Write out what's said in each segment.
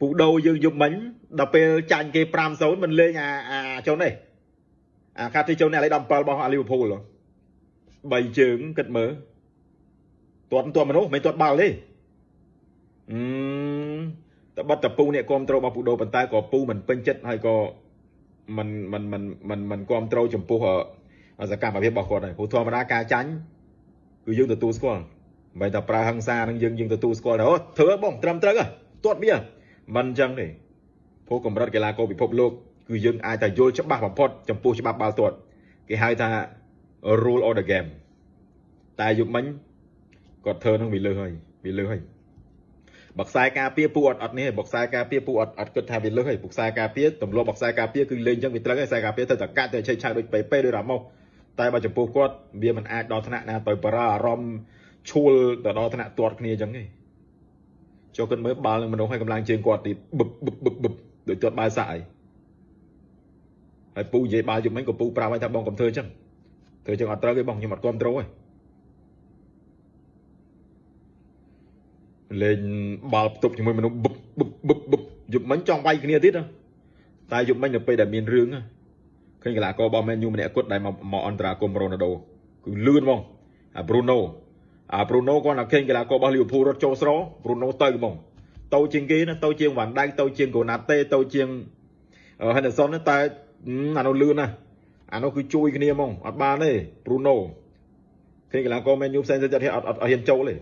ពូដូយើងយប់មិញដល់ពេលចាញ់គេ5-0មិនលេងអាអាចុននេះអាខាត់ទីចុននេះឥឡូវ17របស់អាលីវើពូល3ជើងគិតមើលទាត់ទាត់មនុស្សមិនទាត់បាល់ទេអឺតែបាត់តពូអ្នកគ្រប់ត្រូលរបស់ពូដូប៉ុន្តែក៏ពូមិនពេញចិត្តហើយក៏មិនមិនមិនមិនមិនគ្រប់ត្រូលចំពោះសកម្មភាពរបស់គាត់ហើយព្រោះធម្មតាការចាញ់គឺយើងទទួលស្គាល់មិនតែប្រើហិង្សានឹងយើងយើងទទួលស្គាល់ទៅអូធ្វើបងត្រឹមត្រូវទាត់វា មិនអញ្ចឹងទេព្រោះកម្រិតកីឡាករពិភពលោកគឺយើងអាចតែយល់ច្បាស់បំផុតចំពោះច្បាប់បាល់ទាត់គេហៅថា rule of the game តែយុគមិញគាត់ធ្វើនឹងវាលើសហើយវាលើសហើយបកខ្សែការពារពូអត់អត់នេះបកខ្សែការពារពូអត់អត់គិតថាវាលើសហើយបកខ្សែការពារទម្លាប់បកខ្សែការពារគឺលេងអញ្ចឹងវាត្រូវហើយខ្សែការពារទៅតកាត់ទៅឆេឆៅដូចពេពេដូចរ៉ាម៉ូសតែបើចំពោះគាត់វាមិនអាចដល់ថ្នាក់ណាទៅបារអារម្មណ៍ឈួលទៅដល់ថ្នាក់ទាត់គ្នាអញ្ចឹងទេ ចូលគិតមើលបាល់នឹងមនុស្សឲ្យកម្លាំងជើងគាត់ទីបឹបបឹបបឹបបឹបដូចទាត់បាល់សាក់អីហើយពូនិយាយបាល់យប់មិញក៏ពូប្រាប់ឲ្យថាបងកុំធ្វើអញ្ចឹងធ្វើអញ្ចឹងអត់ត្រូវទេបងខ្ញុំអត់គ្រប់ត្រូលទេលេងបាល់ផ្ទប់ជាមួយមនុស្សបឹបបឹបបឹបបឹបយប់មិញចង់វាយគ្នាទៀតតែយប់មិញនៅពេលដែលមានរឿងឃើញកីឡាកររបស់ Man U ម្នាក់គត់ដែលមកមកអន្តរាគមរ៉ូណាល់ដូគឺលឿនហ្មងអា Bruno អា Bruno គាត់តែឃើញកីឡាកររបស់ Liverpool រត់ចូលស្រ Bruno ទៅហ្មងទៅជាងគេណាទៅជាងវ៉ាន់ដៃទៅជាងកូណាតេទៅជាង Henderson តែអានោះលឿនណាអានោះគឺជួយគ្នាហ្មងអត់បានទេ Bruno ឃើញកីឡាករ Man U ផ្សេងទៅចិត្តអត់អត់ហ៊ានចូលទេ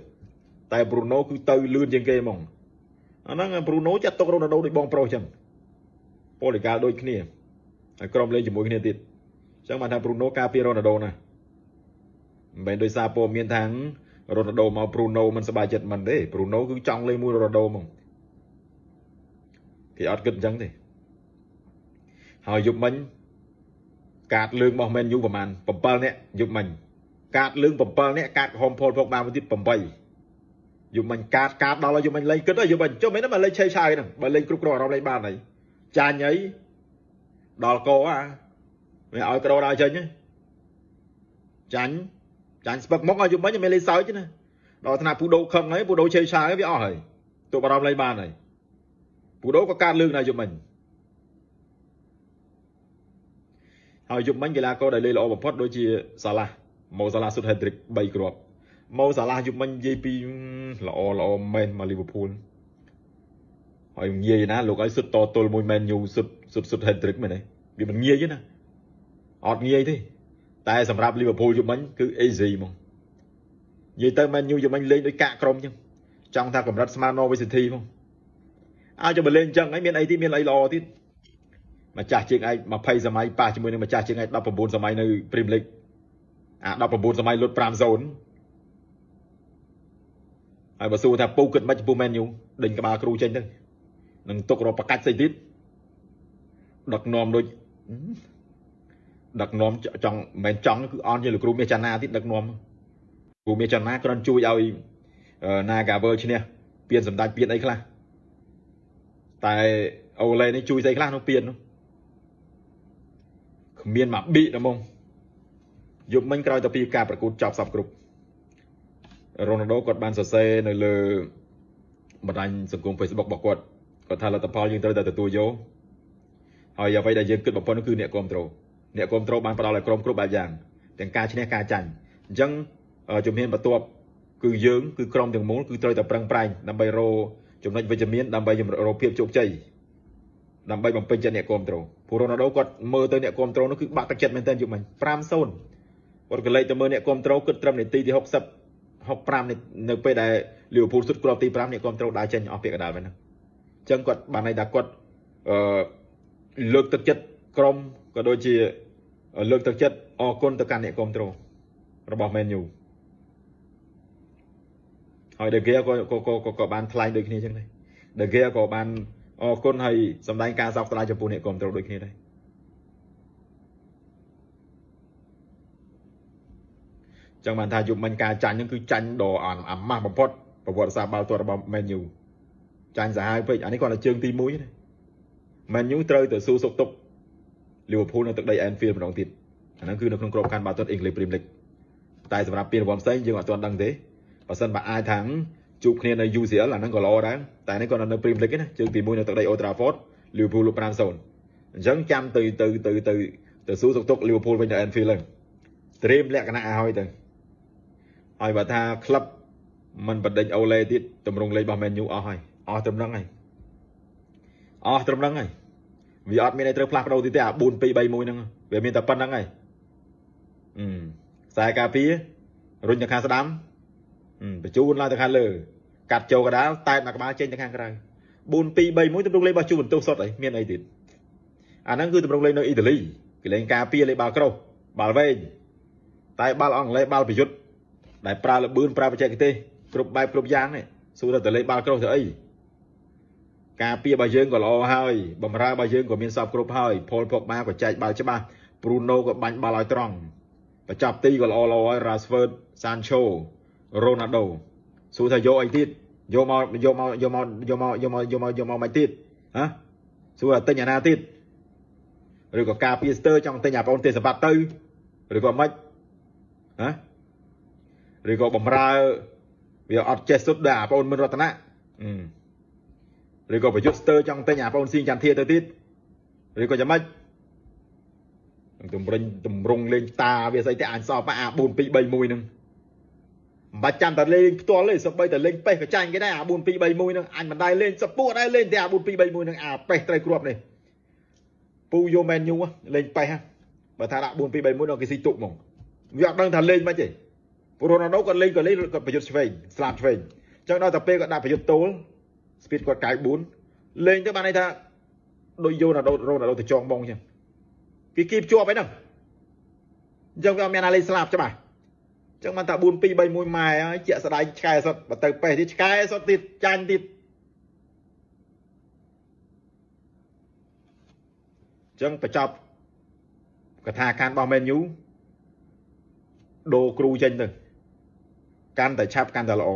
តែ Bruno គឺទៅលឿនជាងគេហ្មងអាហ្នឹង Bruno ចាត់ទុករ៉ូណាល់ដូដូចបងប្រុសចឹងប៉ូលីកាលដូចគ្នាហើយក្រុមលេងជាមួយគ្នាទៀតអញ្ចឹងបានថា Bruno ការពាររ៉ូណាល់ដូណាមិនមែនដោយសារព័ត៌មានថា រ៉ូណាល់ដូមក Bruno មិនសប្បាយចិត្តមិនទេ Bruno គឺចង់លេងមួយរ៉ូណាល់ដូហ្មងគេអត់គិតអញ្ចឹងទេហើយយប់មិញកាតលើងរបស់ Man U ប្រហែល7នាក់យប់មិញកាតលើង7នាក់កាតក្រហមផលភកបានមួយទៀត8យប់មិញកាតកាតដល់យប់មិញលេងគិតយប់មិញចុះមិនមកលេងឆេឆាយហ្នឹងបើលេងគ្រប់គ្រងអារម្មណ៍លេងបានហើយចាញ់អីដល់កោអាវាឲ្យក្រដល់ចេញចាញ់ ចាញ់ស្ពឹកមកឲ្យយប់មិញមិនលេងសើចណាដល់ថ្នាក់ពូដូខឹងហើយពូដូឆេឆាយវាអស់ហើយទូបារម្ភលេងបានហើយពូដូក៏កាតលើកដែរយប់មិញហើយយប់មិញកីឡាករដែលលេងល្អបំផុតដូចជាសាឡាម៉ូសាឡាសុតហេឌ្រិក3គ្រាប់ម៉ូសាឡាយប់មិញនិយាយពីល្អល្អមែនមកលីវើពូលហើយងាយណាលោកឲ្យសុទ្ធតទល់មួយមែនញូសុទ្ធសុទ្ធសុទ្ធហេទ្រិកមែនទេវាមិនងាយទេណាអត់ងាយទេ តែសម្រាប់លីវើពូលយប់មិញគឺ easy ហ្មងនិយាយទៅមែនញូយប់មិញលេងដោយកាក់ក្រុមចឹងចង់ថាកម្រិតស្មើ Norwich City ហ្មងឲ្យចាំលេងចឹងហើយមានអីទៀតមានអីល្អទៀតម្ចាស់ជាងឯង20សម័យប៉ះជាមួយនឹងម្ចាស់ជាងឯង19សម័យនៅ Premier League អា19សម័យលុត5-0ហើយបើសួរថាពូគិតមិនចំពោះ Man U ដេញក្បាលគ្រូចេញទៅនឹងទុករកប្រកាច់ស្អីទៀតដឹកនាំដូច ដឹកនាំចង់មិនមែនចង់គឺអន់ជាលោកគ្រូមាសចាណាទៀតដឹកនាំគ្រូមាសចាណាគ្រាន់ជួយឲ្យ Nagavel ឈ្នះពៀនសម្ដេចពៀនអីខ្លះតែអូឡេនេះជួយស្អីខ្លះនោះពៀននោះគ្មានមកប៊ីហ្មងយប់មិញក្រោយទៅពីការប្រកួតចប់សពគ្រប់រ៉ូណាល់ដូគាត់បានសរសេរនៅលើបណ្ដាញសង្គម Facebook របស់គាត់គាត់ថាលទ្ធផលយើងត្រូវតែទទួលយកហើយអ្វីដែលយើងគិតបំផុតគឺអ្នកគ្រប់គ្រង អ្នកគ្រប់គ្រងបានផ្ដល់ឲ្យក្រុមគ្រប់បែបយ៉ាងទាំងការឈ្នះការចាញ់អញ្ចឹងជំហានបន្ទាប់គឺយើងគឺក្រុមទាំងមូលគឺត្រូវតែប្រឹងប្រែងដើម្បីរកចំណុចវិជ្ជមានដើម្បីរកភាពជោគជ័យដើម្បីបំពេញចិត្តអ្នកគ្រប់គ្រងពូរ៉ូណាល់ដូគាត់មើលទៅអ្នកគ្រប់គ្រងនោះគឺបាក់ទឹកចិត្តមែនទែនយប់មិញ5-0គាត់ក៏លេចទៅមើលអ្នកគ្រប់គ្រងគិតត្រឹមនាទីទី60 65នៅពេលដែលលីវើពូលសុទ្ធគ្រាប់ទី5នេះគាត់ត្រូវដើរចេញអស់ពាក្យកដាលហ្នឹងអញ្ចឹងគាត់បានន័យថាគាត់អឺលើកទឹកចិត្តក្រុមក៏ដូចជា លើកទឹកចិត្តអរគុណទៅកាន់អ្នកគ្រប់គ្រងរបស់ Man U ហើយ De Gea ក៏ក៏ក៏ក៏បានថ្លែងដូចគ្នាអញ្ចឹងដែរ De Gea ក៏បានអរគុណហើយសម្ដែងការសោកស្ដាយចំពោះអ្នកគ្រប់គ្រងដូចគ្នាដែរចឹងបានថាយប់មិញការចាញ់ហ្នឹងគឺចាញ់ដ៏អាម៉ាស់បំផុតប្រវត្តិសាស្ត្របាល់ទាត់របស់ Man U ចាញ់សាហាវពេកអានេះគាត់តែជើងទី1ទេ Man U ត្រូវទៅស៊ូសុកទុក Liverpool នៅទឹកដី Anfield ម្ដងទៀតអាហ្នឹងគឺនៅក្នុងក្របខ័ណ្ឌបាល់ទាត់ English Premier League តែសម្រាប់ពានរង្វាន់ផ្សេងយើងអត់ទាន់ដឹងទេបើសិនបើអាចថាជួបគ្នានៅ UCL អាហ្នឹងក៏ល្អដែរតែនេះក៏នៅ Premier League ណាជើងទី1នៅទឹកដី Old Trafford Liverpool លុប5-0អញ្ចឹងចាំទៅទៅទៅទៅទៅសួរសុខទុក្ខ Liverpool វិញទៅ Anfield ហ្នឹងត្រៀមលក្ខណៈឲ្យទៅឲ្យបើថាក្លឹបมันបដិញអូឡេទៀតតម្រង់លេខរបស់ Man U អស់ហើយអស់ត្រឹមហ្នឹងហើយអស់ត្រឹមហ្នឹងហើយ វាអត់មានអីត្រូវផ្លាស់ប្ដូរទៀតទេអា4 2 3 1ហ្នឹងវាមានតែប៉ុណ្្នឹងហើយអឺខ្សែការពាររុញទៅខាងស្ដាំបញ្ជូនឡើងទៅខាងលើកាត់ចូលកដាលតែមកក្បាលចេញទៅខាងក្រៅ4 2 3 1ទម្រង់លេខរបស់ជួបន្ទោសសុតអីមានអីទៀតអាហ្នឹងគឺទម្រង់លេខនៅអ៊ីតាលីគេលេងការពារលេខបាល់ក្រុសបាល់វែងតែបាល់អង់គ្លេសបាល់ប្រយុទ្ធដែលប្រើលបឿនប្រើបច្ចេកទេសគ្រប់បែបគ្រប់យ៉ាងនេះសួរទៅលេខបាល់ក្រុសទៅអី ការពាររបស់យើងក៏ល្អហើយបំរើរបស់យើងក៏មានសពគ្រប់ហើយផលផុកបាក៏ចែកបាល់ច្បាស់ព្រូណូក៏បាញ់បាល់ឲ្យត្រង់បញ្ចប់ទីក៏ល្អល្អហើយ Rashford Sancho Ronaldo សួរថាយកអីទៀតយកមកយកមកយកមកយកមកយកមកយកមកយកមកមិនទៀតហ៎សួរថាទិញអាណាទៀតឬក៏ការពារស្ទើចង់ទិញអាបងទេសបត្តិទៅឬក៏មិនហ៎ឬក៏បំរើវាអត់ចេះសុទ្ធដែរអាបងមិនរតនៈ ឬក៏ប្រយុទ្ធស្ទើចង់ទិញអាបងស៊ីចន្ទធាទៅទៀតឬក៏យ៉ាងម៉េចតម្រិញតម្រង់លេងតាវាស្អីតែអញសល់ប៉អា4 2 3 1ហ្នឹងមិនបាច់ចាំតែលេងផ្ទាល់ទេសូម្បីតែលេងប៉េះក៏ចាញ់គេដែរអា4 2 3 1ហ្នឹងអញមិនដែរលេងសពួរដែរលេងតែអា4 2 3 1ហ្នឹងអាប៉េះត្រូវគ្រាប់នេះពូយោមែនញូលេងប៉េះបើថាដាក់4 2 3 1ដល់គេស៊ីទុកហ្មងវាអត់ដឹងថាលេងមិនទេព្រោះរ៉ូណាល់ដូគាត់លេងគាត់លេងគាត់ប្រយុទ្ធឆ្វេងស្លាប់ឆ្វេងអញ្ចឹងដល់តែពេលគាត់ដាក់ប្រយុទ្ធទល់ ស្ពីតគាត់94លេងទៅបានន័យថាដូចយោណាល់ដូរ៉ូណាល់ដូទៅចងបងអញ្ចឹងគេគីបជាប់អីហ្នឹងអញ្ចឹងវាអត់មានអាលេងស្លាប់ច្បាស់ចឹងបានថា4 2 3 1ម៉ែហើយជាក់ស្ដែងឆ្កែសុតបើទៅប៉េះទៀតឆ្កែសុតទៀតចាញ់ទៀតចឹងបញ្ចប់កថាខានរបស់ Man U ដូរគ្រូចេញទៅកាន់តែឆាប់កាន់តែល្អ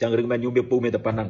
ចឹងរឿង Man U វាពូមានតែប៉ុណ្្នឹង